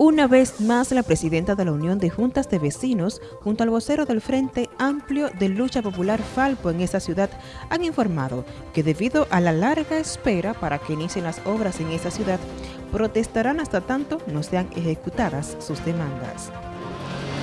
Una vez más, la presidenta de la Unión de Juntas de Vecinos, junto al vocero del Frente Amplio de Lucha Popular Falpo en esa ciudad, han informado que debido a la larga espera para que inicien las obras en esa ciudad, protestarán hasta tanto no sean ejecutadas sus demandas.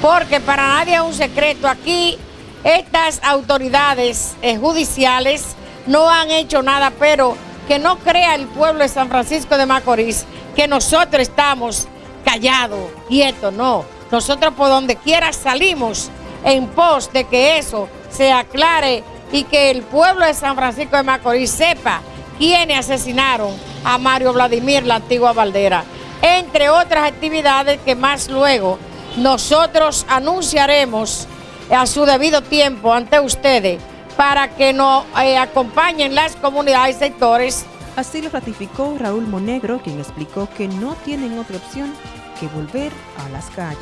Porque para nadie es un secreto, aquí estas autoridades eh, judiciales no han hecho nada, pero que no crea el pueblo de San Francisco de Macorís que nosotros estamos callado, quieto, no. Nosotros por donde quiera salimos en pos de que eso se aclare y que el pueblo de San Francisco de Macorís sepa quiénes asesinaron a Mario Vladimir, la antigua Valdera, entre otras actividades que más luego nosotros anunciaremos a su debido tiempo ante ustedes para que nos eh, acompañen las comunidades y sectores. Así lo ratificó Raúl Monegro, quien explicó que no tienen otra opción que volver a las calles.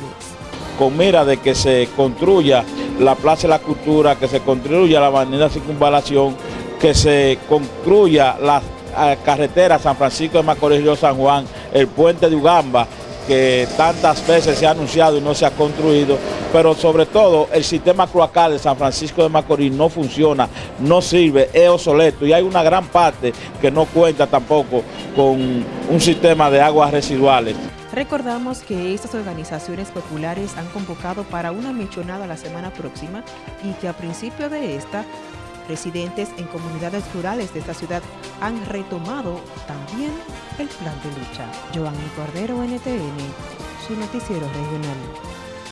Con mira de que se construya la Plaza de la Cultura, que se construya la avenida Circunvalación, que se construya la eh, carretera San Francisco de Macorís Río San Juan, el puente de Ugamba, que tantas veces se ha anunciado y no se ha construido, pero sobre todo el sistema cloacal de San Francisco de Macorís no funciona, no sirve, es obsoleto y hay una gran parte que no cuenta tampoco con un sistema de aguas residuales. Recordamos que estas organizaciones populares han convocado para una mechonada la semana próxima y que a principio de esta, residentes en comunidades rurales de esta ciudad han retomado también el plan de lucha. Giovanni Cordero, NTN, su noticiero regional.